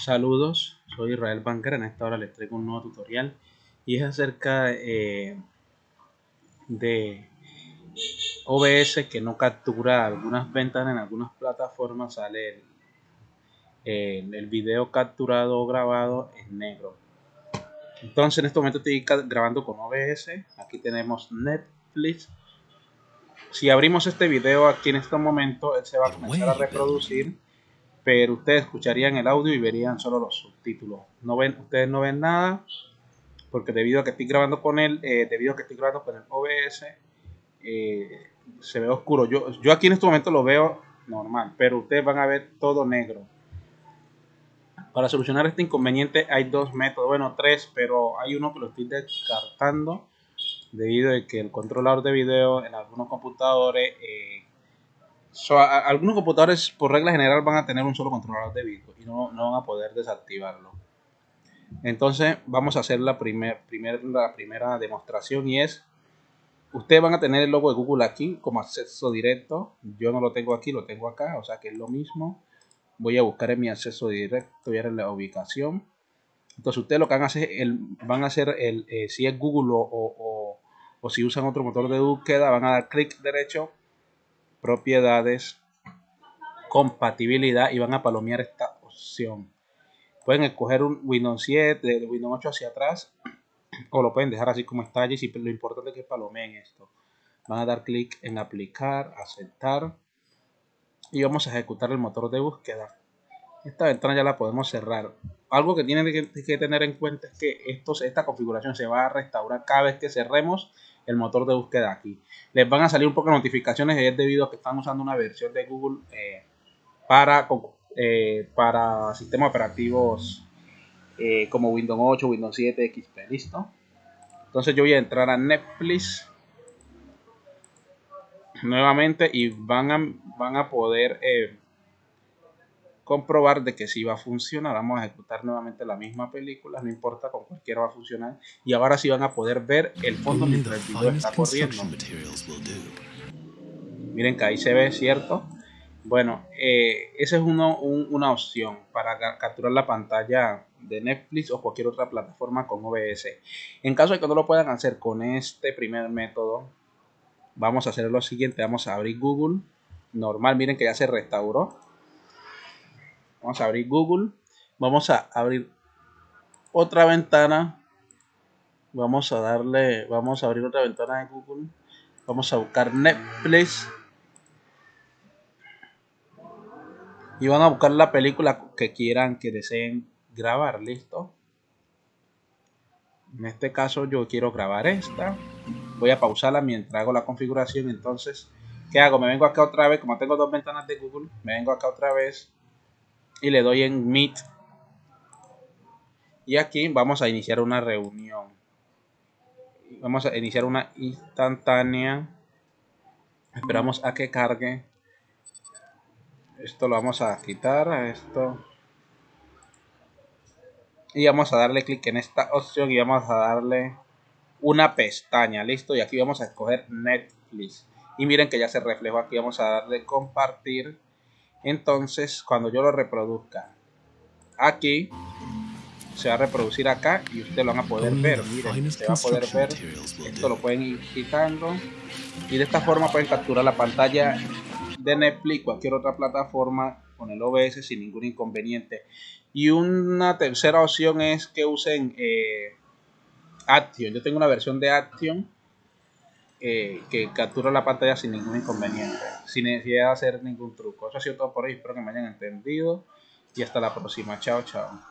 Saludos, soy Israel Banker. En esta hora les traigo un nuevo tutorial y es acerca eh, de OBS que no captura algunas ventanas en algunas plataformas. Sale el, el video capturado o grabado en negro. Entonces, en este momento estoy grabando con OBS. Aquí tenemos Netflix. Si abrimos este video aquí en este momento, él se va a comenzar a reproducir pero ustedes escucharían el audio y verían solo los subtítulos. No ven, ustedes no ven nada porque debido a que estoy grabando con él, eh, debido a que estoy grabando con el OBS, eh, se ve oscuro. Yo, yo aquí en este momento lo veo normal, pero ustedes van a ver todo negro. Para solucionar este inconveniente hay dos métodos, bueno tres, pero hay uno que lo estoy descartando debido a que el controlador de video en algunos computadores eh, algunos computadores por regla general van a tener un solo controlador de vídeo y no, no, van a poder desactivarlo. Entonces vamos a hacer la, primer, primer, la primera demostración y es, ustedes van a tener el logo de Google aquí como acceso directo. Yo no lo tengo aquí, lo tengo acá, o sea que es lo mismo. Voy a buscar en mi acceso directo y en la ubicación. Entonces ustedes lo que van a hacer, el, van a hacer el, eh, si es Google o, o, o si usan otro motor de búsqueda, van a dar clic derecho propiedades, compatibilidad y van a palomear esta opción. Pueden escoger un Windows 7, de Windows 8 hacia atrás o lo pueden dejar así como está allí. Lo importante es que palomeen esto. Van a dar clic en aplicar, aceptar y vamos a ejecutar el motor de búsqueda. Esta ventana ya la podemos cerrar. Algo que tienen que tener en cuenta es que esta configuración se va a restaurar cada vez que cerremos el motor de búsqueda aquí. Les van a salir un poco de notificaciones y es debido a que están usando una versión de Google eh, para, eh, para sistemas operativos eh, como Windows 8, Windows 7, XP. ¿Listo? Entonces yo voy a entrar a Netflix nuevamente y van a, van a poder comprobar de que si va a funcionar. Vamos a ejecutar nuevamente la misma película, no importa, con cualquiera va a funcionar. Y ahora sí van a poder ver el fondo mientras el video está corriendo. Miren que ahí se ve, ¿cierto? Bueno, eh, esa es una opción para capturar la pantalla de Netflix o cualquier otra plataforma con OBS. En caso de que no lo puedan hacer con este primer método, vamos a hacer lo siguiente. Vamos a abrir Google. Normal, miren que ya se restauró Vamos a abrir Google. Vamos a abrir otra ventana. Vamos a darle, vamos a abrir otra ventana de Google. Vamos a buscar Netflix. Y van a buscar la película que quieran, que deseen grabar. ¿Listo? En este caso yo quiero grabar esta. Voy a pausarla mientras hago la configuración. Entonces, ¿qué hago? Me vengo acá otra vez. Como tengo dos ventanas de Google, me vengo acá otra vez y le doy en Meet. Y aquí vamos a iniciar una reunión. Vamos a iniciar una instantánea. Esperamos a que cargue. Esto lo vamos a quitar a esto. Y vamos a darle clic en esta opción y vamos a darle una pestaña. Listo. Y aquí vamos a escoger Netflix. Y miren que ya se reflejó aquí. Vamos a darle compartir entonces cuando yo lo reproduzca aquí se va a reproducir acá y ustedes lo van a poder ver. miren se va a poder ver. esto lo pueden ir quitando. Y de esta forma pueden capturar la pantalla de Netflix cualquier otra plataforma con el OBS sin ningún inconveniente. Y una tercera opción es que usen eh, Action. Yo tengo una versión de Action eh, que captura la pantalla sin ningún inconveniente, sin necesidad de hacer ningún truco. Eso ha sido todo por hoy, espero que me hayan entendido y hasta la próxima. Chao, chao.